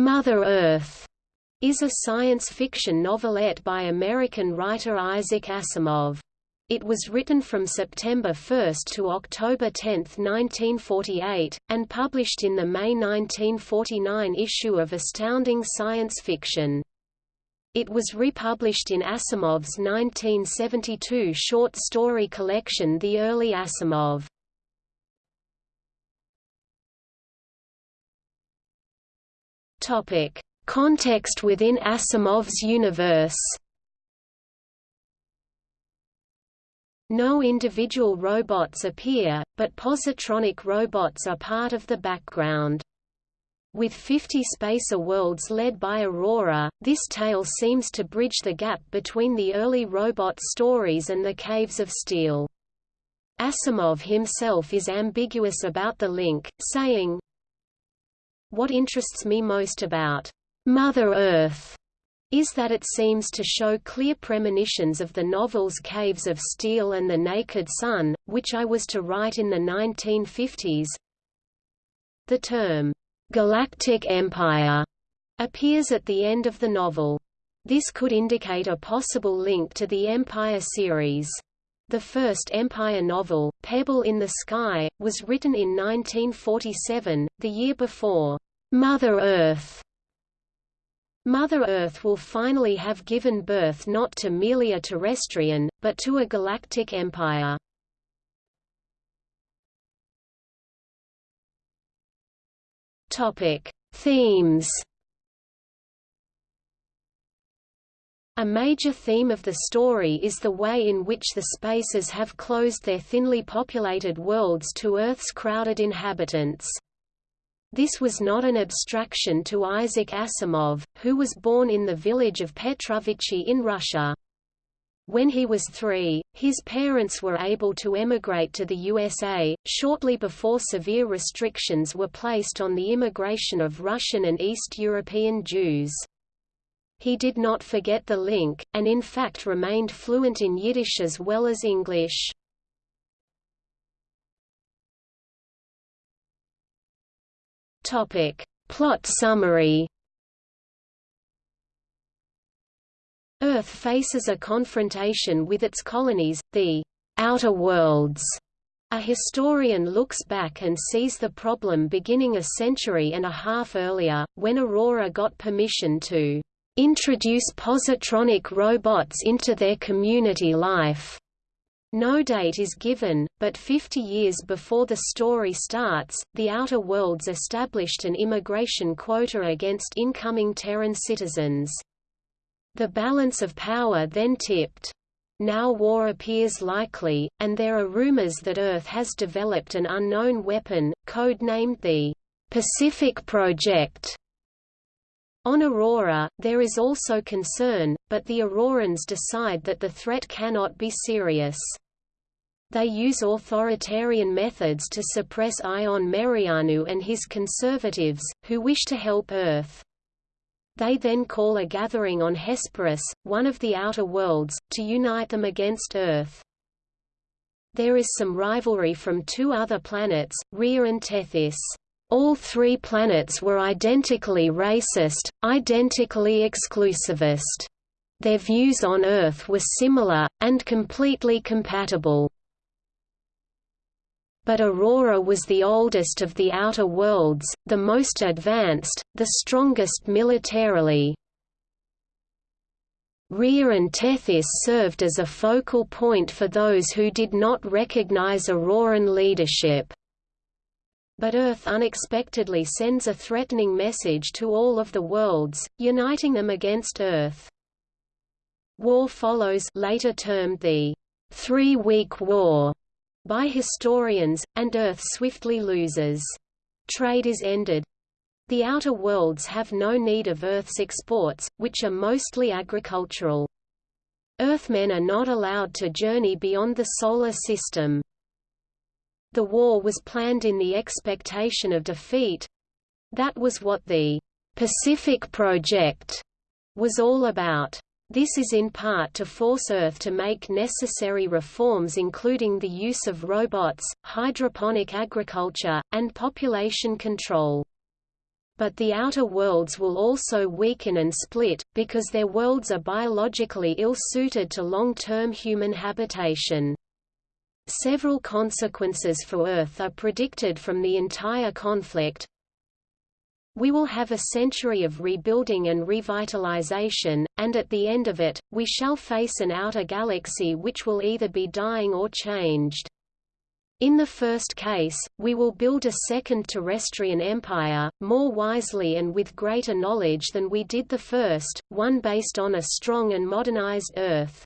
Mother Earth is a science fiction novelette by American writer Isaac Asimov. It was written from September 1 to October 10, 1948, and published in the May 1949 issue of Astounding Science Fiction. It was republished in Asimov's 1972 short story collection The Early Asimov. Topic: Context within Asimov's universe. No individual robots appear, but positronic robots are part of the background. With 50 spacer worlds led by Aurora, this tale seems to bridge the gap between the early robot stories and the Caves of Steel. Asimov himself is ambiguous about the link, saying, What interests me most about Mother Earth is that it seems to show clear premonitions of the novels Caves of Steel and The Naked Sun, which I was to write in the 1950s. The term, "'Galactic Empire' appears at the end of the novel. This could indicate a possible link to the Empire series. The first Empire novel, Pebble in the Sky, was written in 1947, the year before, "'Mother Earth' Mother Earth will finally have given birth not to merely a terrestrian, but to a galactic empire. Topic: Themes. A major theme of the story is the way in which the spaces have closed their thinly populated worlds to Earth's crowded inhabitants. This was not an abstraction to Isaac Asimov, who was born in the village of Petrovichi in Russia. When he was three, his parents were able to emigrate to the USA, shortly before severe restrictions were placed on the immigration of Russian and East European Jews. He did not forget the link, and in fact remained fluent in Yiddish as well as English. Topic. Plot summary Earth faces a confrontation with its colonies, the outer worlds. A historian looks back and sees the problem beginning a century and a half earlier, when Aurora got permission to introduce positronic robots into their community life. No date is given, but 50 years before the story starts, the Outer Worlds established an immigration quota against incoming Terran citizens. The balance of power then tipped. Now war appears likely, and there are rumors that Earth has developed an unknown weapon, code-named the Pacific Project. On Aurora, there is also concern, but the Aurorans decide that the threat cannot be serious. They use authoritarian methods to suppress Ion Merianu and his conservatives, who wish to help Earth. They then call a gathering on Hesperus, one of the outer worlds, to unite them against Earth. There is some rivalry from two other planets, Rhea and Tethys. All three planets were identically racist, identically exclusivist. Their views on Earth were similar, and completely compatible. But Aurora was the oldest of the Outer Worlds, the most advanced, the strongest militarily. Rhea and Tethys served as a focal point for those who did not recognize Auroran leadership but Earth unexpectedly sends a threatening message to all of the worlds, uniting them against Earth. War follows later termed the Three-Week War by historians, and Earth swiftly loses. Trade is ended. The outer worlds have no need of Earth's exports, which are mostly agricultural. Earthmen are not allowed to journey beyond the Solar System. The war was planned in the expectation of defeat. That was what the Pacific Project was all about. This is in part to force Earth to make necessary reforms including the use of robots, hydroponic agriculture, and population control. but the outer worlds will also weaken and split, because their worlds are biologically ill-suited to long-term human habitation. Several consequences for Earth are predicted from the entire conflict. We will have a century of rebuilding and revitalization, and at the end of it, we shall face an outer galaxy which will either be dying or changed. In the first case, we will build a second terrestrian empire, more wisely and with greater knowledge than we did the first, one based on a strong and modernized Earth.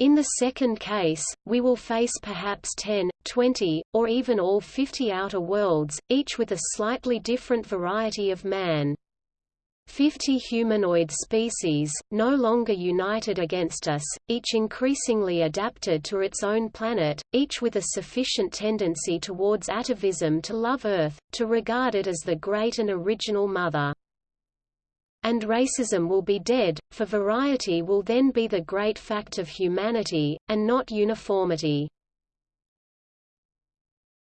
In the second case, we will face perhaps 10, 20, or even all 50 outer worlds, each with a slightly different variety of man. Fifty humanoid species, no longer united against us, each increasingly adapted to its own planet, each with a sufficient tendency towards atavism to love Earth, to regard it as the great and original mother and racism will be dead, for variety will then be the great fact of humanity, and not uniformity.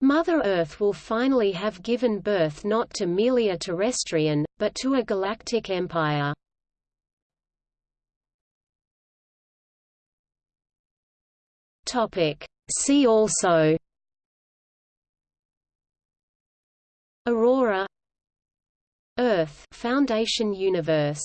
Mother Earth will finally have given birth not to merely a terrestrian, but to a galactic empire. See also Aurora Earth Foundation Universe